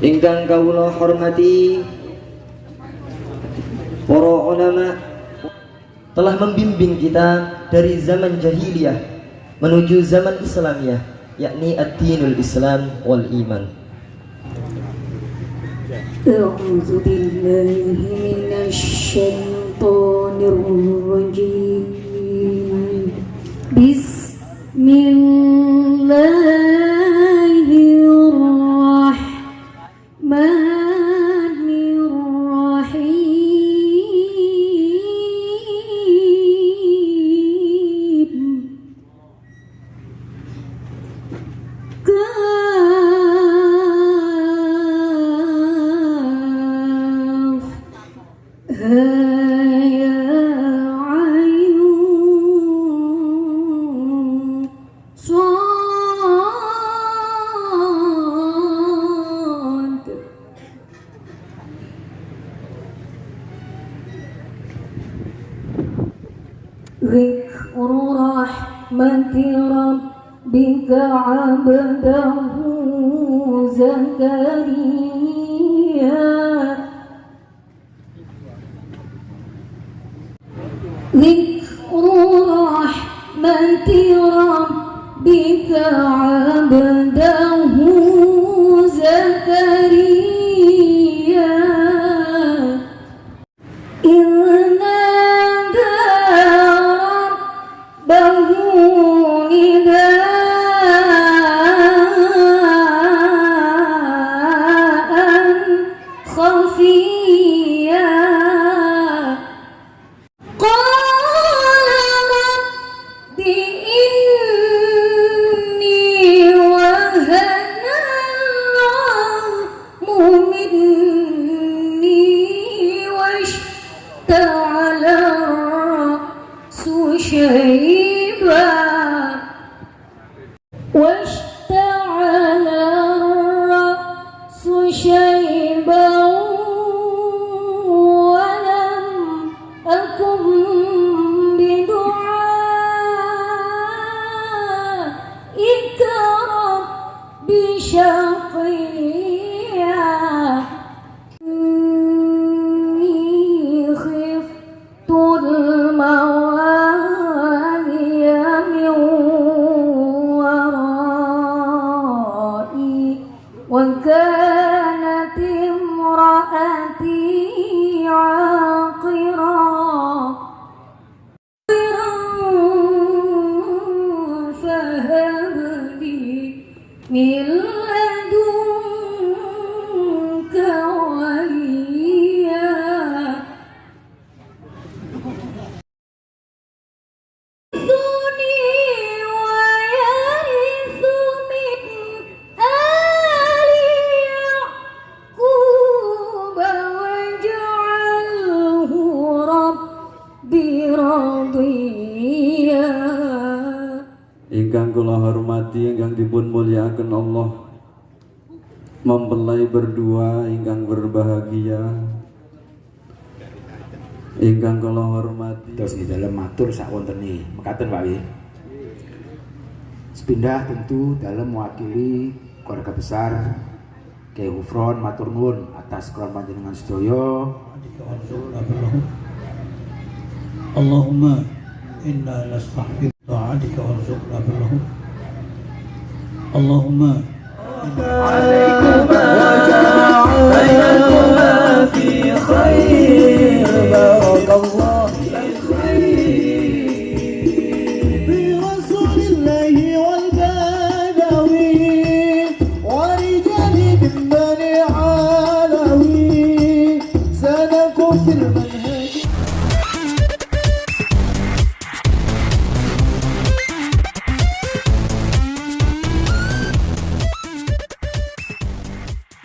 ingkang kawula hormati para ulama telah membimbing kita dari zaman jahiliyah menuju zaman Islamiyah yakni ad-dinul Islam wal iman أعوذ بالله من الشيطان الرجيم Mbak. ذكر رحمة ربك عبده زكريا. ذكر رحمة ربك عبده زكريا. خفيا قال رب إني وهن العظم مني واشتعل الرأس شيبا واشتعل الرأس شيبا hormati ingkang dipun mulyakaken Allah. Mempelai berdua ingkang berbahagia. Ingkang kula hormati. Terus di dalam matur sak wontene mekaten Pak Wi. Sepindah tentu dalam mewakili keluarga besar Kiai Ufron matur nuwun atas kron panjenengan sedaya اللهم عليكما بينكما في خير بارك الله برسول الله ورجال من